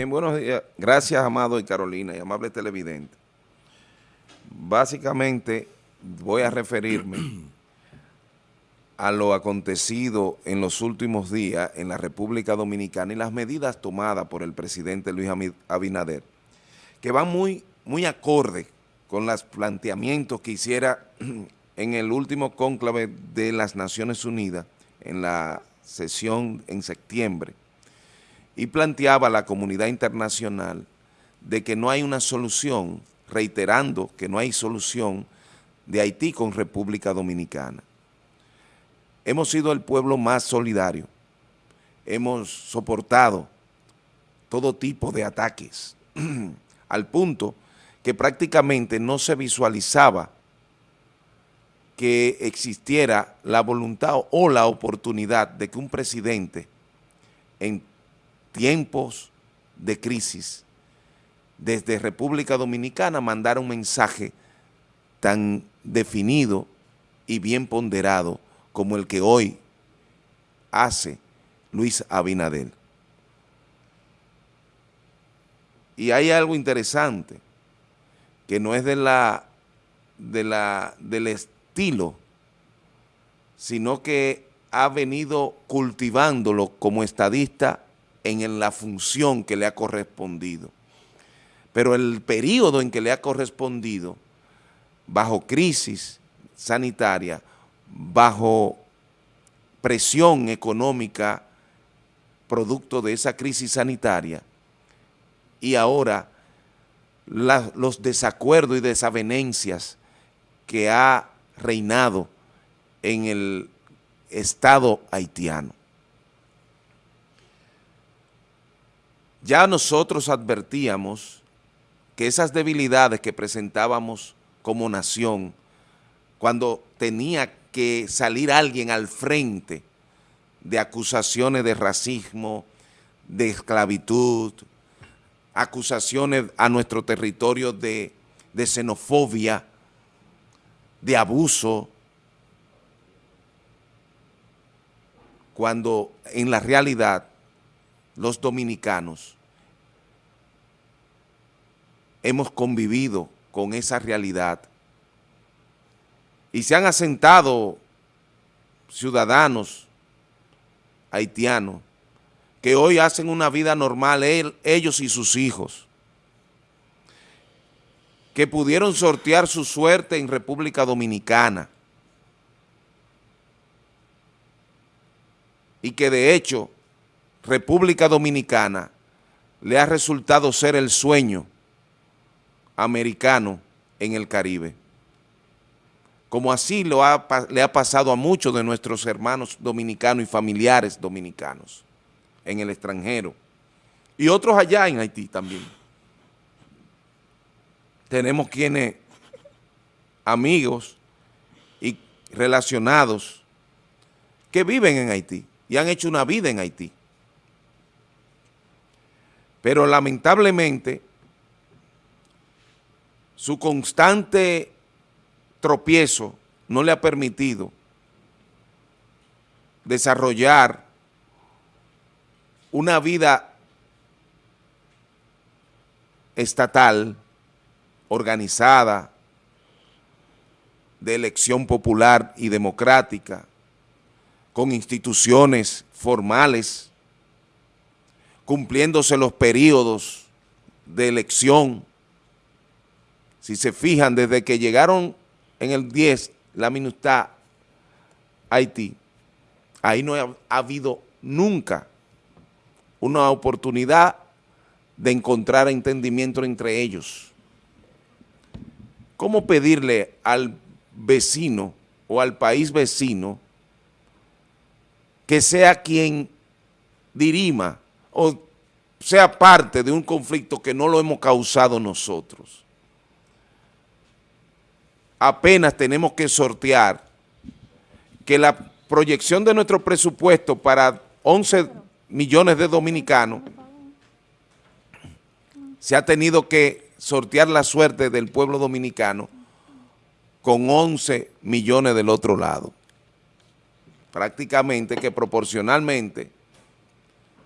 Bien, buenos días. Gracias, Amado y Carolina, y amable televidente. Básicamente, voy a referirme a lo acontecido en los últimos días en la República Dominicana y las medidas tomadas por el presidente Luis Abinader, que van muy, muy acorde con los planteamientos que hiciera en el último cónclave de las Naciones Unidas, en la sesión en septiembre, y planteaba a la comunidad internacional de que no hay una solución, reiterando que no hay solución de Haití con República Dominicana. Hemos sido el pueblo más solidario, hemos soportado todo tipo de ataques, al punto que prácticamente no se visualizaba que existiera la voluntad o la oportunidad de que un presidente en tiempos de crisis, desde República Dominicana mandar un mensaje tan definido y bien ponderado como el que hoy hace Luis Abinadel. Y hay algo interesante, que no es de la, de la, del estilo, sino que ha venido cultivándolo como estadista en la función que le ha correspondido. Pero el periodo en que le ha correspondido, bajo crisis sanitaria, bajo presión económica producto de esa crisis sanitaria, y ahora los desacuerdos y desavenencias que ha reinado en el Estado haitiano. Ya nosotros advertíamos que esas debilidades que presentábamos como nación, cuando tenía que salir alguien al frente de acusaciones de racismo, de esclavitud, acusaciones a nuestro territorio de, xenofobia, de abuso, cuando en la realidad los dominicanos hemos convivido con esa realidad y se han asentado ciudadanos haitianos que hoy hacen una vida normal, ellos y sus hijos, que pudieron sortear su suerte en República Dominicana y que de hecho República Dominicana le ha resultado ser el sueño americano en el Caribe. Como así le ha pasado a muchos de nuestros hermanos dominicanos y familiares dominicanos en el extranjero. Y otros allá en Haití también. Tenemos quienes, amigos y relacionados, que viven en Haití y han hecho una vida en Haití. Pero lamentablemente su constante tropiezo no le ha permitido desarrollar una vida estatal, organizada, de elección popular y democrática, con instituciones formales, cumpliéndose los periodos de elección. Si se fijan, desde que llegaron en el 10, la minuta Haití, ahí no ha, habido nunca una oportunidad de encontrar entendimiento entre ellos. ¿Cómo pedirle al vecino o al país vecino que sea quien dirima o sea parte de un conflicto que no lo hemos causado nosotros. Apenas tenemos que sortear que la proyección de nuestro presupuesto para 11 millones de dominicanos se ha tenido que sortear la suerte del pueblo dominicano con 11 millones del otro lado. Prácticamente que proporcionalmente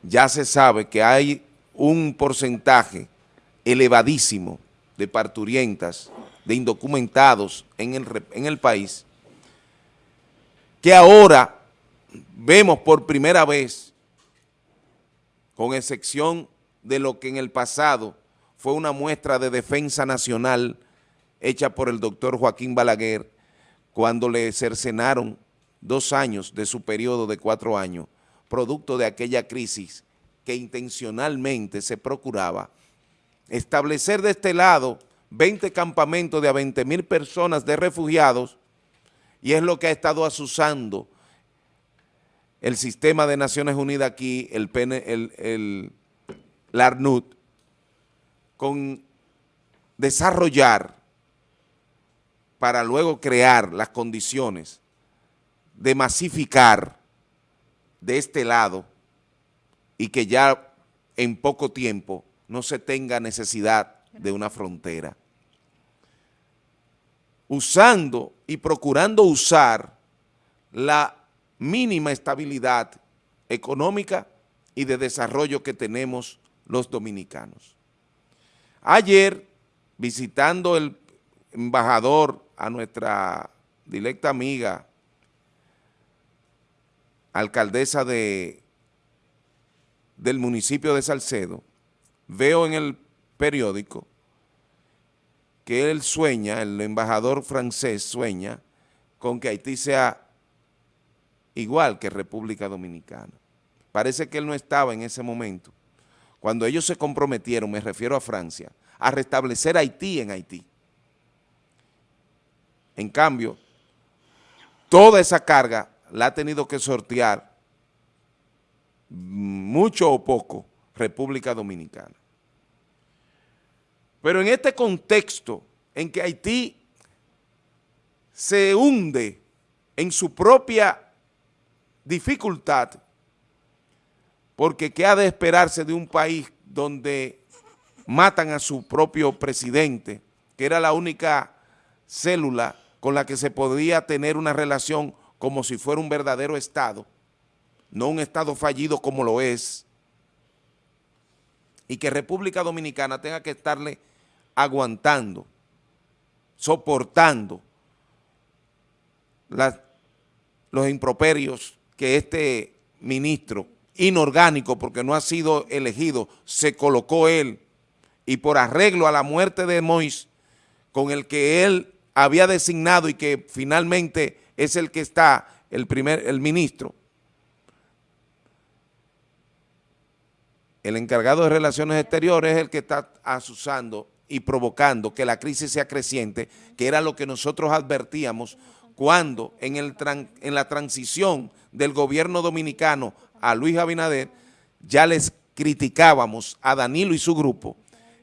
ya se sabe que hay un porcentaje elevadísimo de parturientas, de indocumentados en el, país, que ahora vemos por primera vez, con excepción de lo que en el pasado fue una muestra de defensa nacional hecha por el doctor Joaquín Balaguer cuando le cercenaron dos años de su periodo de cuatro años, producto de aquella crisis que intencionalmente se procuraba establecer de este lado 20 campamentos de a 20 mil personas de refugiados y es lo que ha estado asusando el sistema de Naciones Unidas aquí, el, el, el, ARNUD, con desarrollar para luego crear las condiciones de masificar de este lado y que ya en poco tiempo no se tenga necesidad de una frontera. Usando y procurando usar la mínima estabilidad económica y de desarrollo que tenemos los dominicanos. Ayer, visitando el embajador a nuestra directa amiga, alcaldesa de, del municipio de Salcedo, veo en el periódico que él sueña, el embajador francés sueña con que Haití sea igual que República Dominicana. Parece que él no estaba en ese momento. Cuando ellos se comprometieron, me refiero a Francia, a restablecer Haití en Haití. En cambio, toda esa carga la ha tenido que sortear mucho o poco República Dominicana. Pero en este contexto en que Haití se hunde en su propia dificultad, porque ¿qué ha de esperarse de un país donde matan a su propio presidente, que era la única célula con la que se podía tener una relación como si fuera un verdadero Estado, no un Estado fallido como lo es, y que República Dominicana tenga que estarle aguantando, soportando los improperios que este ministro inorgánico, porque no ha sido elegido, se colocó él y por arreglo a la muerte de Mois, con el que él había designado y que finalmente es el que está, el primer, el ministro, el encargado de Relaciones Exteriores es el que está asusando y provocando que la crisis sea creciente, que era lo que nosotros advertíamos cuando en, el en la transición del gobierno dominicano a Luis Abinader, ya les criticábamos a Danilo y su grupo,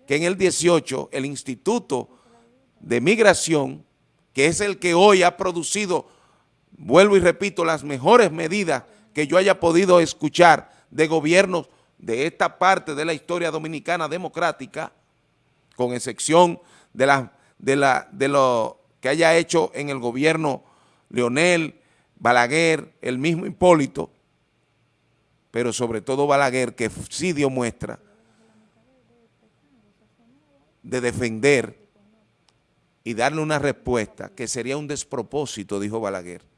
que en el 18 el Instituto de Migración, que es el que hoy ha producido, vuelvo y repito, las mejores medidas que yo haya podido escuchar de gobiernos de esta parte de la historia dominicana democrática, con excepción de, la, lo que haya hecho en el gobierno Leonel, Balaguer, el mismo Hipólito, pero sobre todo Balaguer, que sí dio muestra de defender y darle una respuesta que sería un despropósito, dijo Balaguer.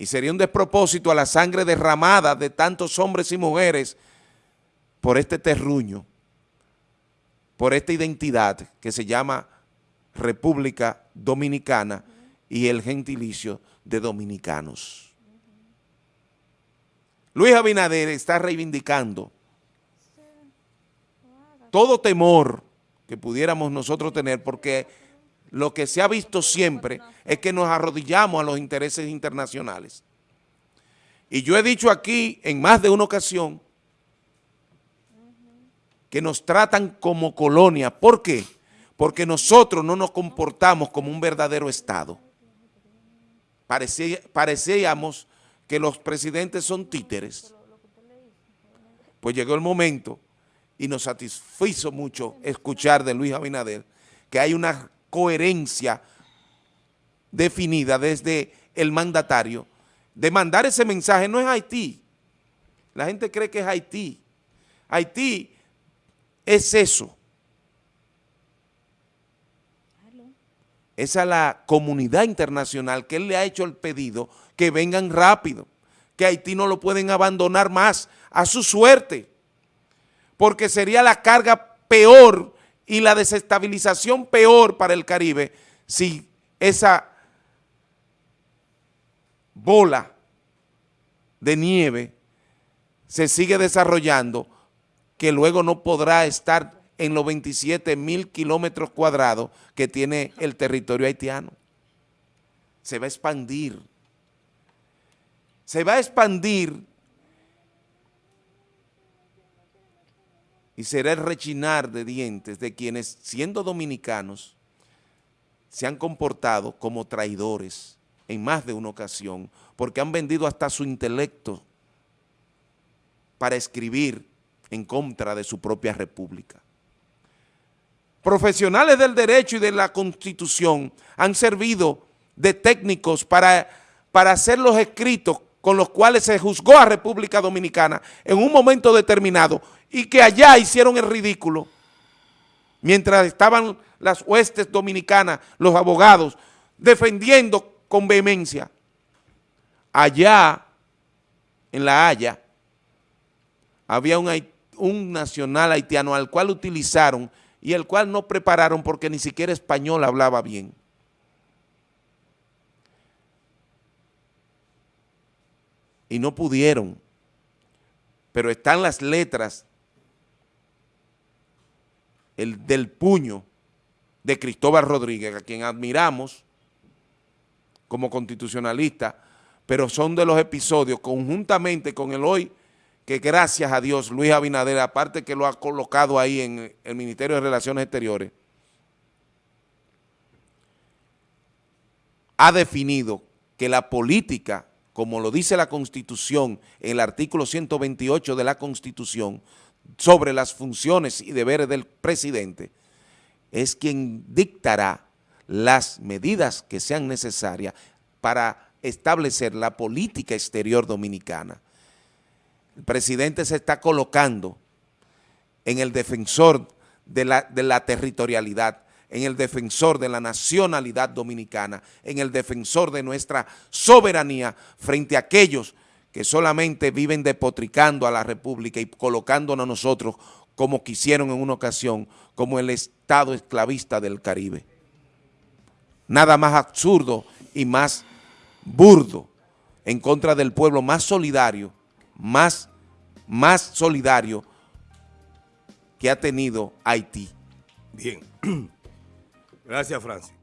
Y sería un despropósito a la sangre derramada de tantos hombres y mujeres por este terruño, por esta identidad que se llama República Dominicana y el gentilicio de dominicanos. Luis Abinader está reivindicando todo temor que pudiéramos nosotros tener porque lo que se ha visto siempre es que nos arrodillamos a los intereses internacionales. Y yo he dicho aquí en más de una ocasión que nos tratan como colonia. ¿Por qué? Porque nosotros no nos comportamos como un verdadero Estado. parecíamos que los presidentes son títeres. Pues llegó el momento y nos satisfizo mucho escuchar de Luis Abinader que hay una coherencia definida desde el mandatario de mandar ese mensaje. No es Haití. La gente cree que es Haití. Haití es eso. Es la comunidad internacional que él le ha hecho el pedido que vengan rápido, que Haití no lo pueden abandonar más a su suerte, porque sería la carga peor y la desestabilización peor para el Caribe si esa bola de nieve se sigue desarrollando que luego no podrá estar en los 27 mil kilómetros cuadrados que tiene el territorio haitiano. Se va a expandir. Se va a expandir y será el rechinar de dientes de quienes, siendo dominicanos, se han comportado como traidores en más de una ocasión, porque han vendido hasta su intelecto para escribir en contra de su propia república. Profesionales del derecho y de la constitución han servido de técnicos para, para hacer los escritos con los cuales se juzgó a República Dominicana en un momento determinado y que allá hicieron el ridículo mientras estaban las huestes dominicanas, los abogados, defendiendo con vehemencia. Allá, en La Haya, había un, nacional haitiano al cual utilizaron y el cual no prepararon porque ni siquiera español hablaba bien. Y no pudieron, pero están las letras el, del puño de Cristóbal Rodríguez, a quien admiramos como constitucionalista, pero son de los episodios conjuntamente con el hoy que gracias a Dios Luis Abinader, aparte que lo ha colocado ahí en el Ministerio de Relaciones Exteriores, ha definido que la política, como lo dice la Constitución, el artículo 128 de la Constitución, sobre las funciones y deberes del presidente, es quien dictará las medidas que sean necesarias para establecer la política exterior dominicana. El presidente se está colocando en el defensor de la, de la territorialidad, en el defensor de la nacionalidad dominicana, en el defensor de nuestra soberanía frente a aquellos que solamente viven depotricando a la República y colocándonos a nosotros como quisieron en una ocasión, como el Estado esclavista del Caribe. Nada más absurdo y más burdo en contra del pueblo más solidario más, más solidario que ha tenido Haití. Bien. Gracias, Francis.